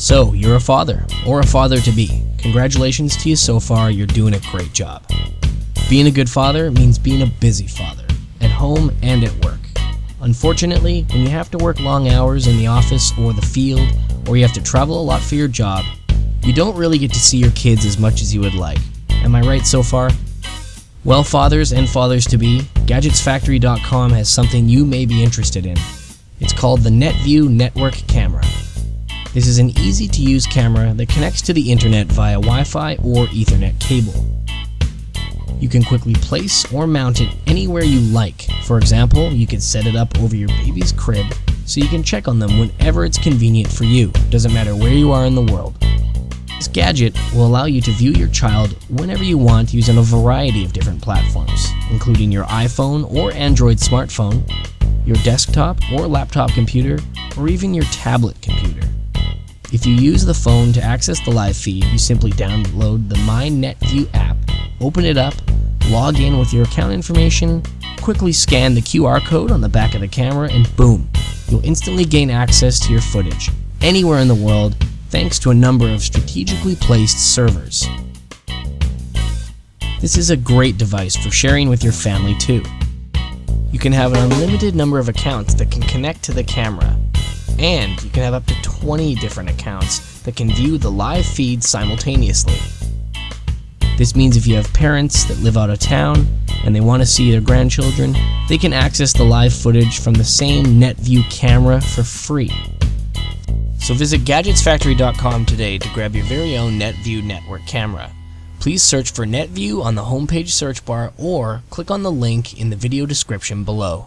So, you're a father, or a father to be. Congratulations to you so far, you're doing a great job. Being a good father means being a busy father, at home and at work. Unfortunately, when you have to work long hours in the office or the field, or you have to travel a lot for your job, you don't really get to see your kids as much as you would like. Am I right so far? Well, fathers and fathers to be, GadgetsFactory.com has something you may be interested in. It's called the NetView Network Camera. This is an easy to use camera that connects to the internet via Wi Fi or Ethernet cable. You can quickly place or mount it anywhere you like. For example, you can set it up over your baby's crib so you can check on them whenever it's convenient for you, doesn't matter where you are in the world. This gadget will allow you to view your child whenever you want using a variety of different platforms, including your iPhone or Android smartphone, your desktop or laptop computer, or even your tablet computer. If you use the phone to access the live feed, you simply download the MyNetView app, open it up, log in with your account information, quickly scan the QR code on the back of the camera, and boom, you'll instantly gain access to your footage anywhere in the world thanks to a number of strategically placed servers. This is a great device for sharing with your family too. You can have an unlimited number of accounts that can connect to the camera, and you can have up to 20 different accounts that can view the live feed simultaneously. This means if you have parents that live out of town and they want to see their grandchildren, they can access the live footage from the same NetView camera for free. So visit GadgetsFactory.com today to grab your very own NetView network camera. Please search for NetView on the homepage search bar or click on the link in the video description below.